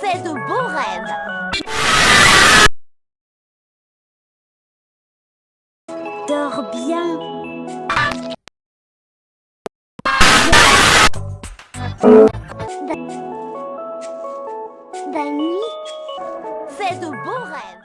Fais de beaux rêves. Dors bien. Dani, fais de beaux rêves.